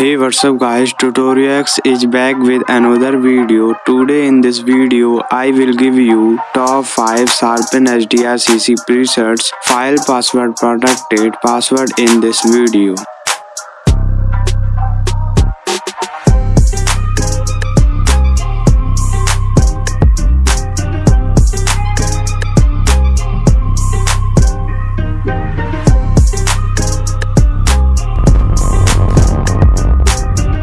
Hey what's up guys Tutorials is back with another video. Today in this video I will give you top 5 Sharpen HDR CC presets file password protected password in this video.